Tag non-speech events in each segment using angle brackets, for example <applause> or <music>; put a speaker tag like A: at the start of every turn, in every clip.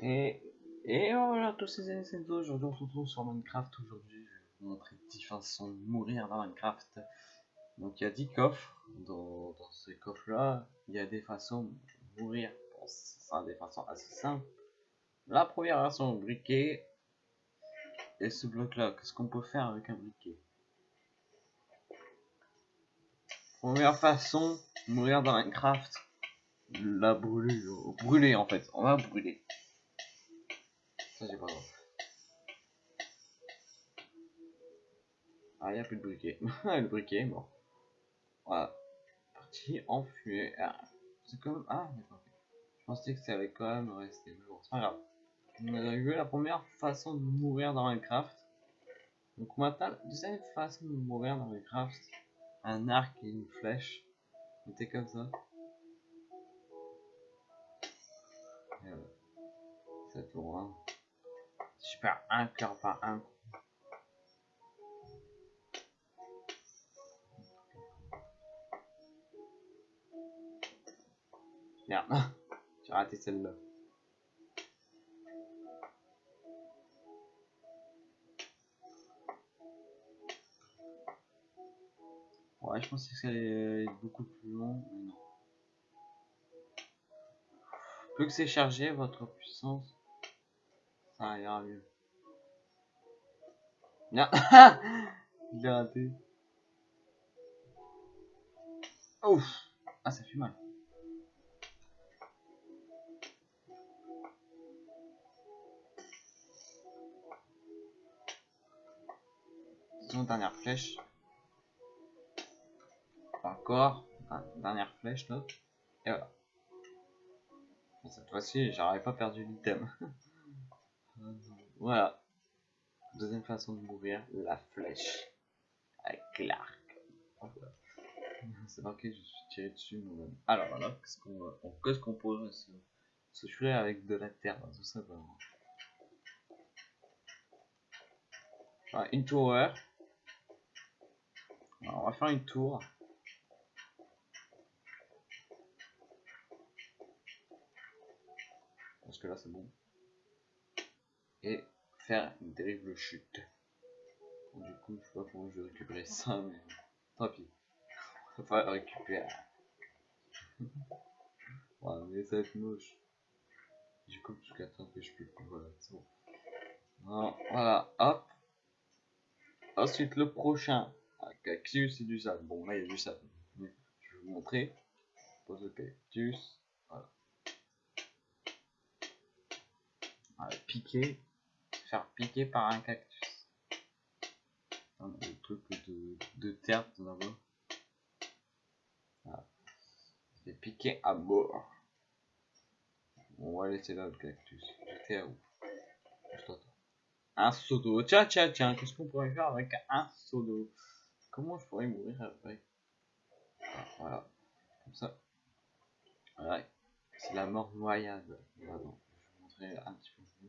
A: Et, voilà, tous ces c'est aujourd'hui on se retrouve sur Minecraft. Aujourd'hui, je vais vous montrer 10 façons de mourir dans Minecraft. Donc il y a 10 coffres. Dans, dans ces coffres-là, il y a des façons de mourir. Bon, des façons assez simples. La première façon, briquet. Et ce bloc-là, qu'est-ce qu'on peut faire avec un briquet? Première façon, mourir dans Minecraft. La brûler, brûler en fait, on va brûler. Ça j'ai pas. Ah, il a plus de briquet. <laughs> le briquet est mort. Voilà. Parti en fumée. Ah, c'est comme. Ah, d'accord. Je pensais que ça allait quand même rester. Mais c'est pas grave. On a vu la première façon de mourir dans Minecraft. Donc maintenant, la deuxième façon de mourir dans Minecraft. Un arc et une flèche. C'était comme ça. Et voilà. Ça tourne. Si je perds un cœur par un. Merde, <laughs> j'ai raté celle-là. Ouais, je pensais que ça allait être beaucoup plus long, mais non. Plus que c'est chargé, votre puissance, ça ira mieux. Bien, il a <laughs> raté. Ouf, ah ça fait mal. Son dernière flèche. Encore. dernière flèche là. Et voilà. cette fois-ci, j'aurais pas perdu l'item. <laughs> voilà. Deuxième façon de mourir, la flèche. Avec l'arc. C'est marqué, je suis tiré dessus moi-même. Alors voilà, qu'est-ce qu'on qu'est-ce qu'on pourrait se, se avec de la terre, tout simplement. Voilà, une tour. Alors, on va faire une tour. Parce que là c'est bon. Et faire une terrible chute. du coup, je sais pas comment je vais récupérer ça, mais tant pis. On va récupérer. <laughs> ouais, mais ça va être moche. Du coup, jusqu'à temps que je peux. Voilà, c'est bon. voilà, hop. Ensuite, le prochain. Cactus c'est du sable. Bon, là, il y a du sable. Je vais vous montrer. Pose le cactus. Voilà. Piquer. Faire piquer par un cactus. Un truc de, de terre là-bas. Voilà. C'est piqué à mort. on va laisser là le cactus. Un seau d'eau. Tiens, tiens, tiens. Qu'est-ce qu'on pourrait faire avec un seau d'eau? Comment je pourrais mourir après? Ah, Voilà, comme ça. Voilà, c'est la mort noyade. Je vais vous montrer un petit peu.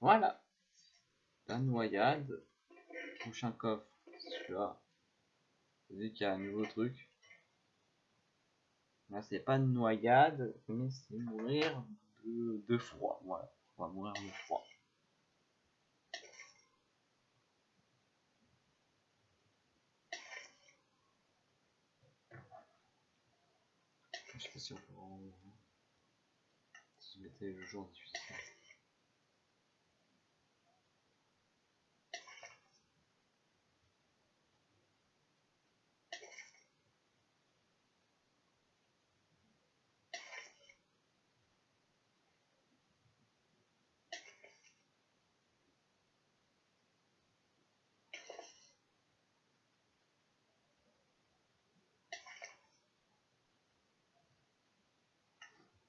A: Voilà. La noyade. Prochain coffre. Celui-là. Vu qu'il y a un nouveau truc. Là, c'est pas une noyade, mais c'est mourir de, froid. Voilà, on va mourir de froid. Je sais pas si on peut mettais le jour difficile.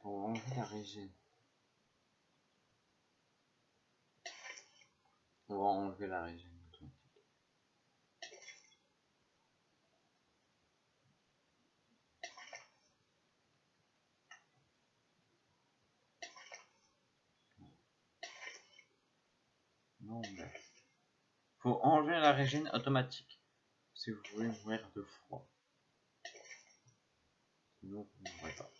A: Faut enlever la régine. On va enlever la régine. Non, mais... Faut enlever la régine automatique. Si vous voulez mourir de froid. Sinon, vous ne mourrez pas.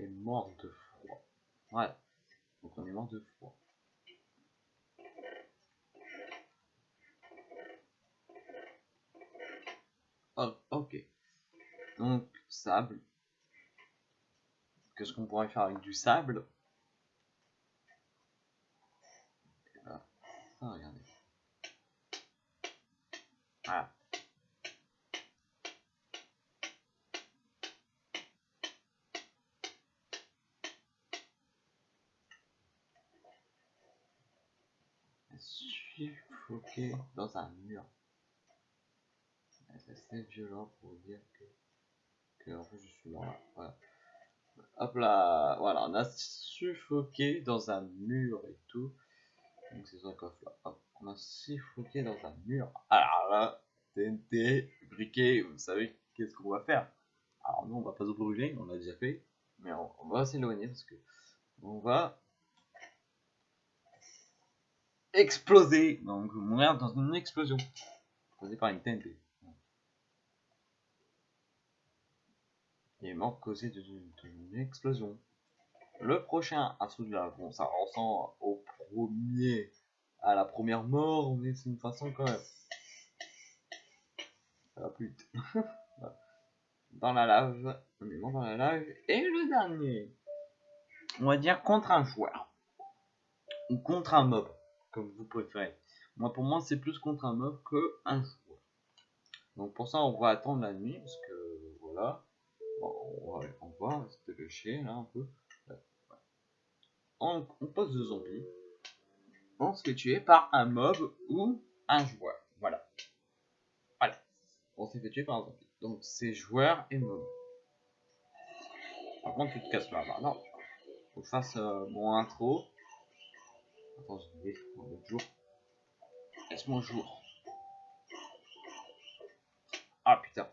A: Est mort de froid. Ouais. Donc on est mort de froid. Oh, ok. Donc, sable. Qu'est-ce qu'on pourrait faire avec du sable Ah, regardez. Voilà. Suffoqué dans un mur. C'est assez violent pour dire que, en fait je suis là. Voilà. Hop là, voilà, on a suffoqué dans un mur et tout. Donc c'est un coffre là. On a suffoqué dans un mur. Alors là, TNT, briquet, vous savez qu'est-ce qu'on va faire Alors nous on va pas se brûler, on l'a déjà fait. Mais on, on va s'éloigner parce que on va exploser. Donc, mourir dans une explosion. Causée par une TNT. Il est mort causé d'une explosion. Le prochain de la... Bon, ça ressemble au premier... À la première mort, mais c'est une façon quand même. Plus vite. <laughs> dans la lave. On est mort dans la lave. Et le dernier. On va dire contre un joueur. Ou contre un mob comme vous préférez. Moi, pour moi, c'est plus contre un mob que un joueur. Donc pour ça, on va attendre la nuit, parce que voilà. on va, on va c'était le chien là un peu. On, on pose deux zombies. On se fait tuer par un mob ou un joueur. Voilà. Voilà. On s'est fait tuer par un zombie. Donc c'est joueur et mob. Par contre, tu te casses là. non. Faut que je fasse euh, mon intro. Attends, je vais le jour. Laisse-moi jour? Ah putain.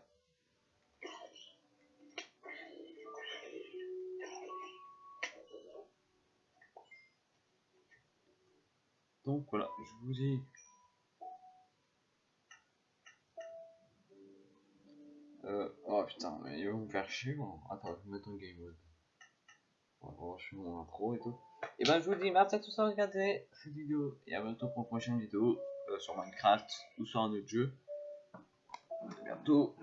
A: Donc voilà, je vous dis. Euh, oh putain, mais ils vont me faire chier moi. Attends, je vais mettre un game mode. On je mon intro et tout. Et ben je vous dis merci à tous d'avoir regardé cette vidéo et à bientôt pour une prochaine vidéo euh, sur Minecraft ou sur un autre jeu. À bientôt.